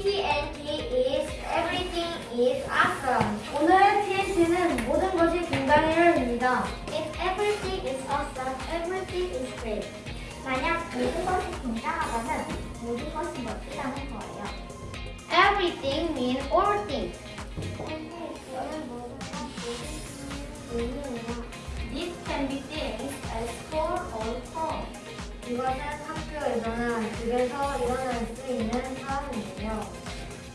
TNT is everything is awesome. 오늘의 TNT는 모든 것이 굉장해요입니다. If everything is awesome, everything is great. 만약 모든 것이 굉장하다면 모든 것이 멋지다는 거예요. Everything means all things. 집에서 일어날 수 있는 사람이에요.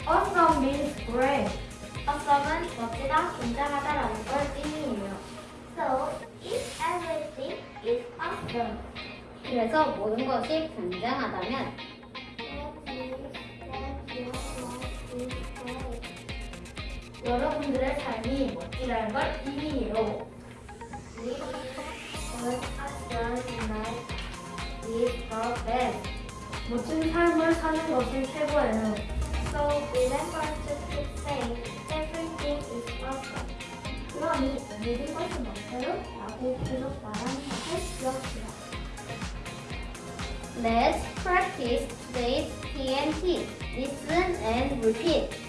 Awesome means great. Awesome은 멋지다, 굉장하다라는 걸 의미해요. So, if everything is awesome, 그래서 모든 것이 굉장하다면 여러분들의 삶이 멋지다는 걸 의미해요. live an awesome life is the best. 멋진 삶을 사는 것이 최고예요. So, remember to keep saying everything is awesome. 그러니 모든 것이 멋져요? 라고 계속 말하는 것을 기억해요. Let's practice today's TNT. Listen and repeat.